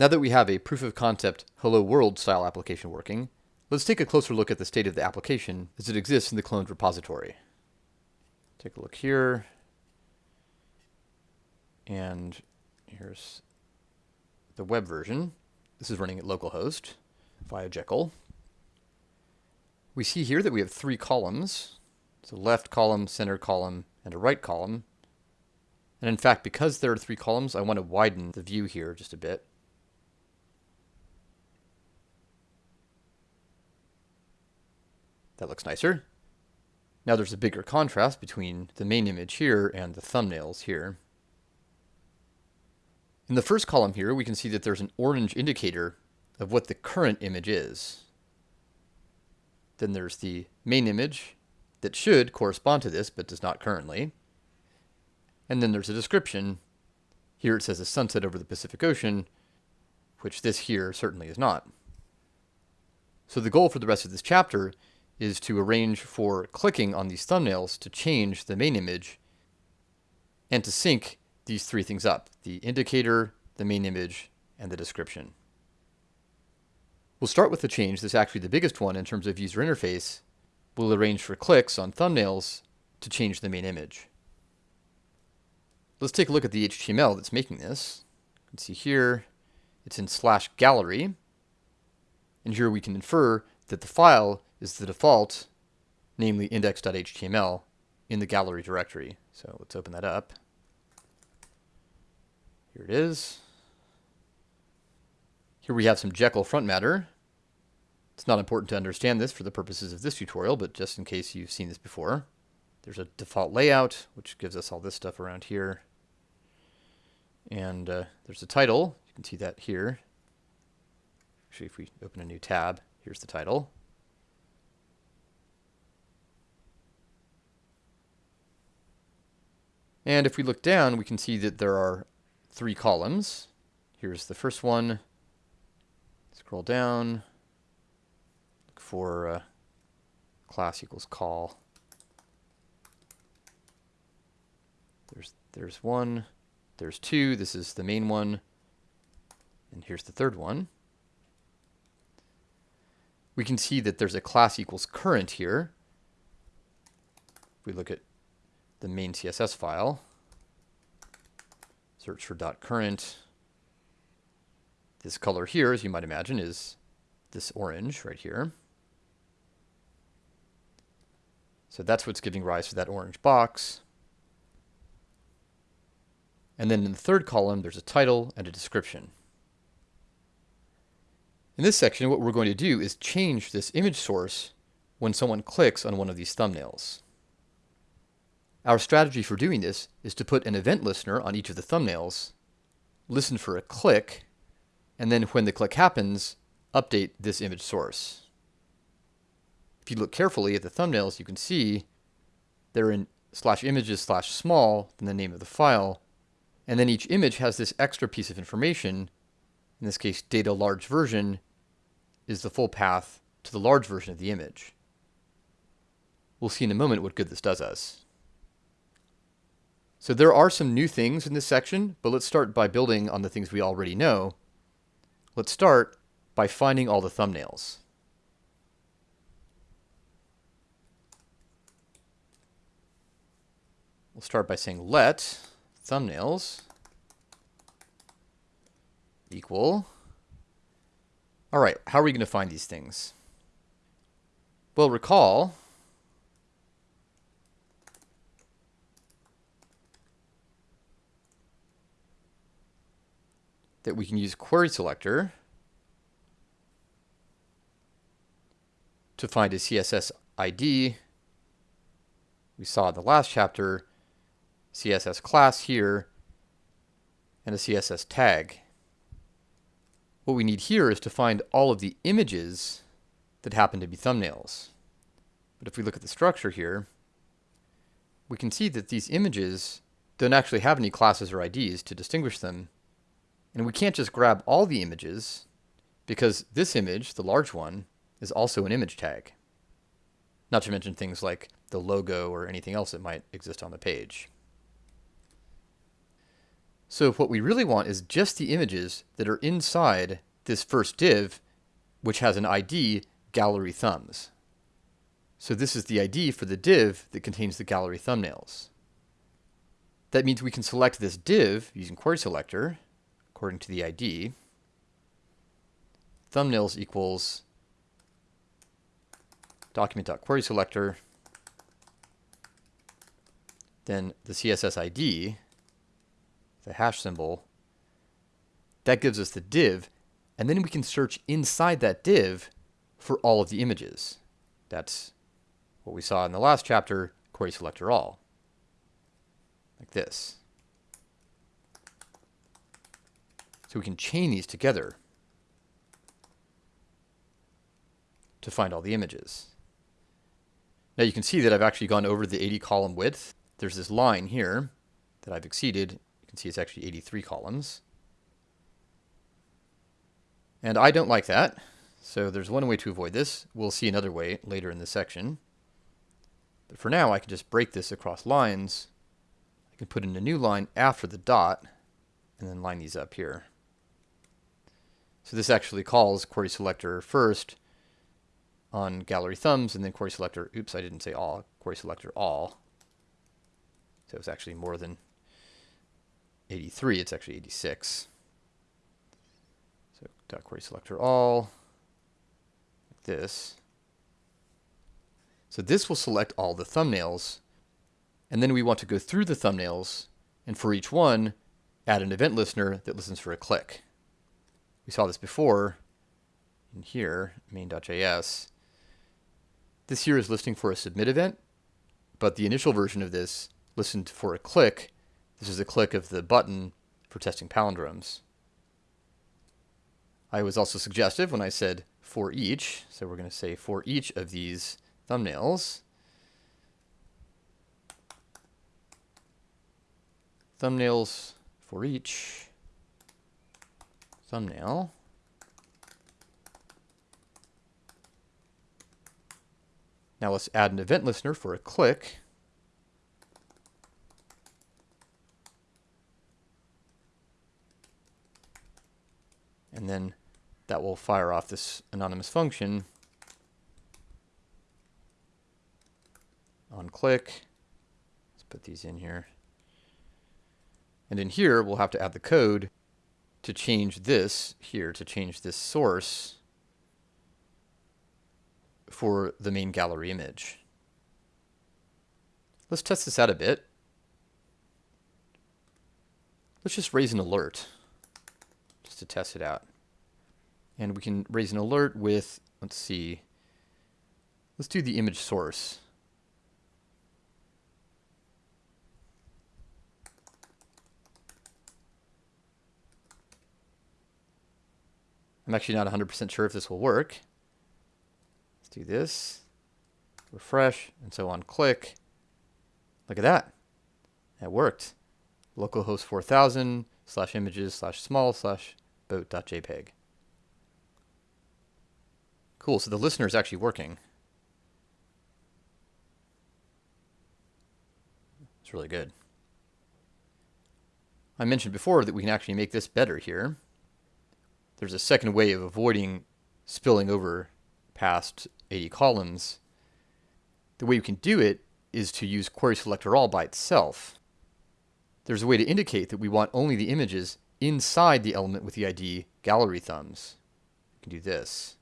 Now that we have a proof of concept hello world style application working, let's take a closer look at the state of the application as it exists in the cloned repository. Take a look here. And here's the web version. This is running at localhost via Jekyll. We see here that we have three columns. So left column, center column, and a right column. And in fact, because there are three columns, I want to widen the view here just a bit. That looks nicer. Now there's a bigger contrast between the main image here and the thumbnails here. In the first column here, we can see that there's an orange indicator of what the current image is. Then there's the main image that should correspond to this, but does not currently. And then there's a description. Here it says a sunset over the Pacific Ocean, which this here certainly is not. So the goal for the rest of this chapter is to arrange for clicking on these thumbnails to change the main image and to sync these three things up, the indicator, the main image, and the description. We'll start with the change that's actually the biggest one in terms of user interface. We'll arrange for clicks on thumbnails to change the main image. Let's take a look at the HTML that's making this. You can see here, it's in slash gallery. And here we can infer that the file is the default, namely index.html, in the gallery directory. So let's open that up. Here it is. Here we have some Jekyll front matter. It's not important to understand this for the purposes of this tutorial, but just in case you've seen this before. There's a default layout, which gives us all this stuff around here. And uh, there's a title. You can see that here. Actually, if we open a new tab, here's the title. And if we look down, we can see that there are three columns. Here's the first one. Scroll down. Look for uh, class equals call. There's there's one. There's two. This is the main one. And here's the third one. We can see that there's a class equals current here. If we look at the main CSS file, search for .current. This color here, as you might imagine, is this orange right here. So that's what's giving rise to that orange box. And then in the third column, there's a title and a description. In this section, what we're going to do is change this image source when someone clicks on one of these thumbnails. Our strategy for doing this is to put an event listener on each of the thumbnails, listen for a click, and then when the click happens, update this image source. If you look carefully at the thumbnails, you can see they're in slash images slash small, then the name of the file, and then each image has this extra piece of information, in this case data large version, is the full path to the large version of the image. We'll see in a moment what good this does us. So there are some new things in this section, but let's start by building on the things we already know. Let's start by finding all the thumbnails. We'll start by saying let thumbnails equal. All right, how are we going to find these things? Well, recall that we can use query selector to find a CSS ID. We saw in the last chapter CSS class here and a CSS tag. What we need here is to find all of the images that happen to be thumbnails. But if we look at the structure here, we can see that these images don't actually have any classes or IDs to distinguish them and we can't just grab all the images because this image, the large one, is also an image tag. Not to mention things like the logo or anything else that might exist on the page. So what we really want is just the images that are inside this first div, which has an ID gallery thumbs. So this is the ID for the div that contains the gallery thumbnails. That means we can select this div using query selector according to the ID. Thumbnails equals document.querySelector, then the CSS ID, the hash symbol, that gives us the div, and then we can search inside that div for all of the images. That's what we saw in the last chapter, query selector all, like this. So we can chain these together to find all the images. Now you can see that I've actually gone over the 80 column width. There's this line here that I've exceeded. You can see it's actually 83 columns. And I don't like that. So there's one way to avoid this. We'll see another way later in this section. But for now, I can just break this across lines. I can put in a new line after the dot and then line these up here. So this actually calls query selector first on gallery thumbs and then query selector, oops, I didn't say all, query selector all. So it's actually more than 83, it's actually 86. So dot query selector all, like this. So this will select all the thumbnails, and then we want to go through the thumbnails, and for each one, add an event listener that listens for a click. We saw this before in here, main.js. This here is listening for a submit event, but the initial version of this listened for a click. This is a click of the button for testing palindromes. I was also suggestive when I said for each, so we're going to say for each of these thumbnails. Thumbnails for each thumbnail. Now let's add an event listener for a click. And then that will fire off this anonymous function on click. Let's put these in here. And in here, we'll have to add the code to change this here, to change this source for the main gallery image. Let's test this out a bit. Let's just raise an alert just to test it out. And we can raise an alert with, let's see, let's do the image source. I'm actually not 100% sure if this will work Let's do this, refresh, and so on. Click. Look at that. That worked. Localhost 4000 slash images slash small slash boat.jpg. Cool, so the listener is actually working. It's really good. I mentioned before that we can actually make this better here. There's a second way of avoiding spilling over past 80 columns, the way you can do it is to use query selector all by itself. There's a way to indicate that we want only the images inside the element with the ID gallery thumbs. You can do this.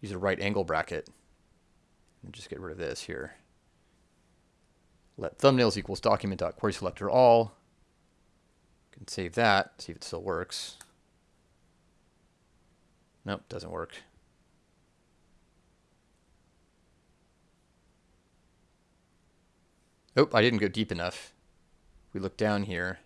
Use a right angle bracket and just get rid of this here. Let thumbnails equals document.querySelector all. You can save that, see if it still works. Nope, doesn't work. Oh, I didn't go deep enough. We look down here.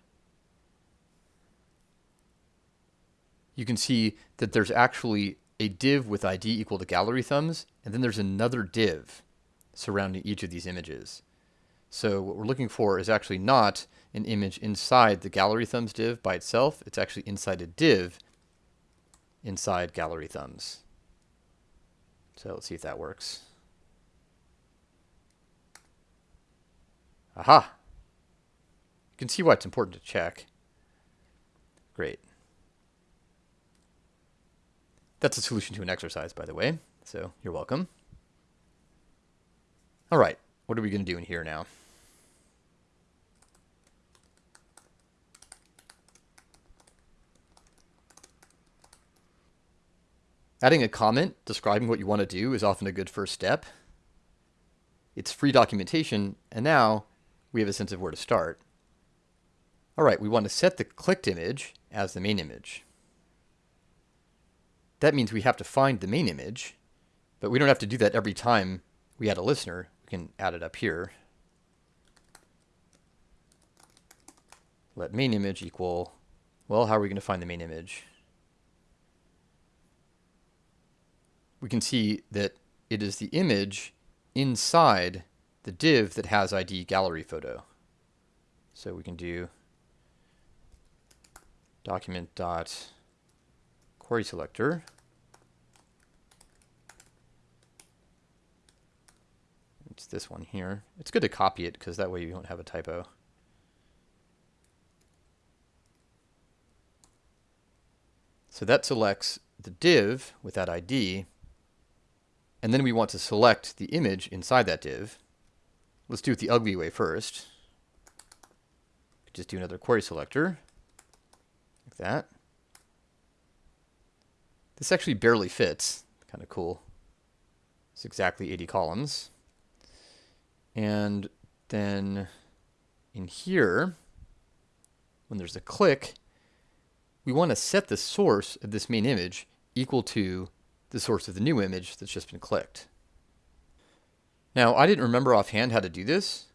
You can see that there's actually a div with ID equal to gallery thumbs, and then there's another div surrounding each of these images. So what we're looking for is actually not an image inside the gallery thumbs div by itself. It's actually inside a div inside gallery thumbs. So let's see if that works. Aha! You can see why it's important to check. Great. That's a solution to an exercise, by the way, so you're welcome. All right, what are we going to do in here now? Adding a comment describing what you want to do is often a good first step. It's free documentation, and now we have a sense of where to start. All right, we want to set the clicked image as the main image. That means we have to find the main image, but we don't have to do that every time we add a listener. We can add it up here. Let main image equal, well, how are we going to find the main image? We can see that it is the image inside the div that has ID gallery photo. So we can do document dot query selector. It's this one here. It's good to copy it because that way you won't have a typo. So that selects the div with that ID and then we want to select the image inside that div. Let's do it the ugly way first. Just do another query selector, like that. This actually barely fits, kind of cool. It's exactly 80 columns. And then in here, when there's a click, we want to set the source of this main image equal to the source of the new image that's just been clicked. Now, I didn't remember offhand how to do this,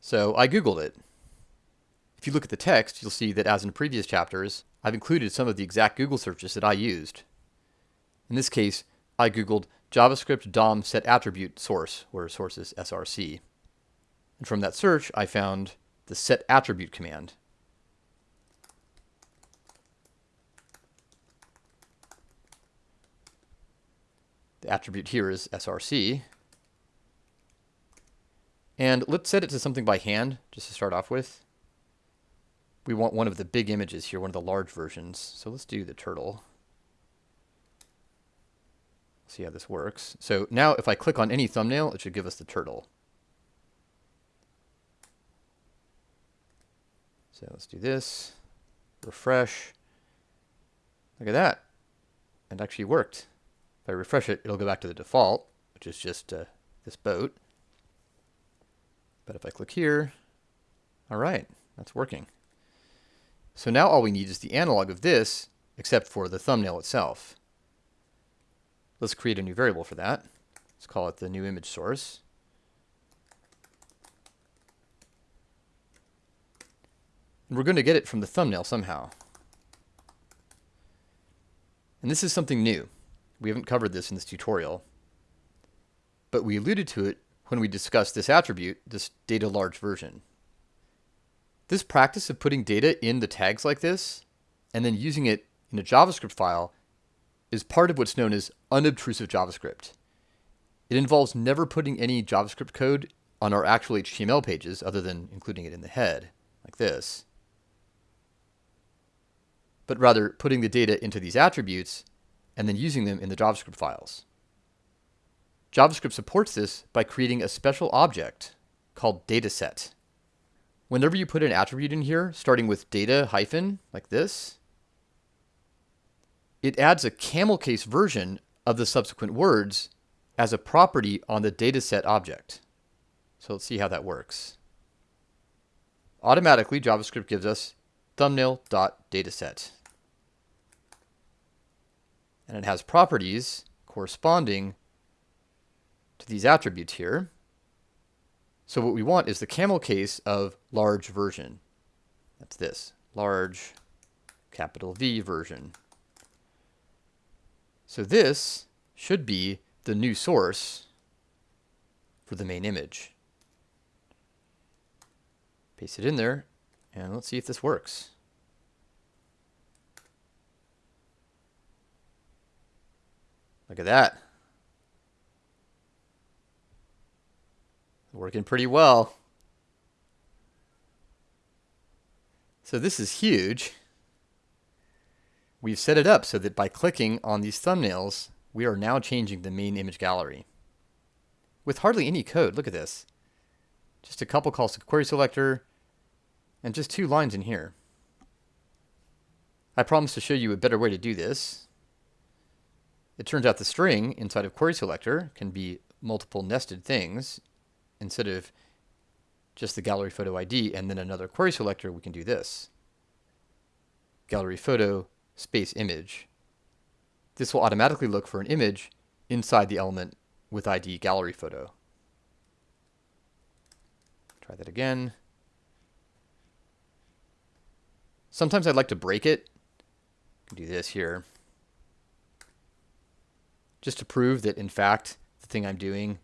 so I Googled it. If you look at the text, you'll see that as in previous chapters, I've included some of the exact Google searches that I used. In this case, I Googled JavaScript DOM set attribute source, where source is src. And from that search, I found the set attribute command. The attribute here is src. And let's set it to something by hand, just to start off with. We want one of the big images here, one of the large versions. So let's do the turtle. See how this works. So now if I click on any thumbnail, it should give us the turtle. So let's do this. Refresh. Look at that. It actually worked. If I refresh it, it'll go back to the default, which is just uh, this boat. But if I click here, all right, that's working. So now all we need is the analog of this, except for the thumbnail itself. Let's create a new variable for that. Let's call it the new image source. And we're going to get it from the thumbnail somehow. And this is something new. We haven't covered this in this tutorial, but we alluded to it when we discussed this attribute, this data large version. This practice of putting data in the tags like this, and then using it in a JavaScript file, is part of what's known as unobtrusive JavaScript. It involves never putting any JavaScript code on our actual HTML pages other than including it in the head, like this, but rather putting the data into these attributes and then using them in the JavaScript files. JavaScript supports this by creating a special object called dataset. Whenever you put an attribute in here, starting with data hyphen, like this, it adds a camel case version of the subsequent words as a property on the dataset object. So let's see how that works. Automatically, JavaScript gives us thumbnail.dataset and it has properties corresponding to these attributes here. So what we want is the camel case of large version. That's this, large capital V version. So this should be the new source for the main image. Paste it in there, and let's see if this works. Look at that. Working pretty well. So this is huge. We've set it up so that by clicking on these thumbnails, we are now changing the main image gallery. With hardly any code, look at this. Just a couple calls to query selector, and just two lines in here. I promise to show you a better way to do this. It turns out the string inside of query selector can be multiple nested things. Instead of just the gallery photo ID and then another query selector, we can do this. Gallery photo space image. This will automatically look for an image inside the element with ID gallery photo. Try that again. Sometimes I'd like to break it. Do this here. Just to prove that, in fact, the thing I'm doing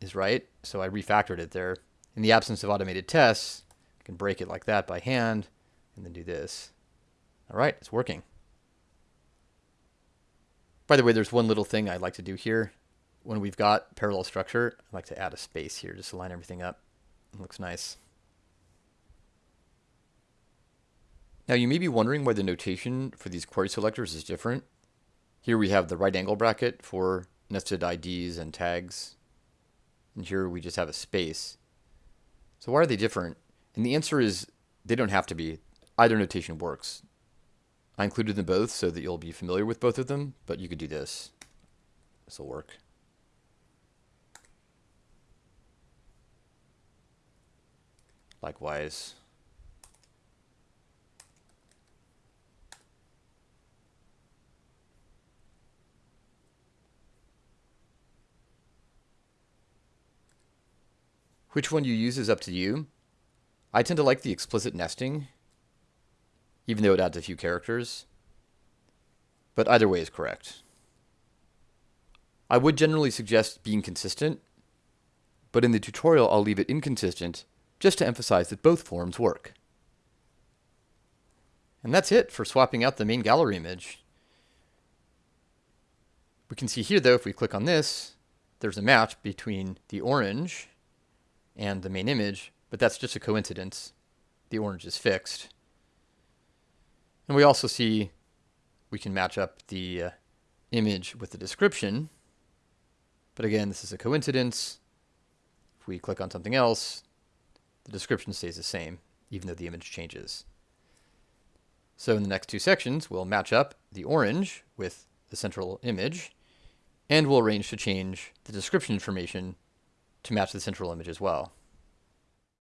is right. So I refactored it there. In the absence of automated tests, I can break it like that by hand and then do this. All right, it's working. By the way, there's one little thing I'd like to do here. When we've got parallel structure, I'd like to add a space here just to line everything up. It looks nice. Now you may be wondering why the notation for these query selectors is different. Here we have the right angle bracket for nested IDs and tags. And here we just have a space. So why are they different? And the answer is they don't have to be. Either notation works. I included them both so that you'll be familiar with both of them, but you could do this. This will work. Likewise. Which one you use is up to you. I tend to like the explicit nesting even though it adds a few characters. But either way is correct. I would generally suggest being consistent, but in the tutorial I'll leave it inconsistent just to emphasize that both forms work. And that's it for swapping out the main gallery image. We can see here though, if we click on this, there's a match between the orange and the main image, but that's just a coincidence. The orange is fixed. And we also see we can match up the uh, image with the description. But again, this is a coincidence. If we click on something else, the description stays the same, even though the image changes. So in the next two sections, we'll match up the orange with the central image, and we'll arrange to change the description information to match the central image as well.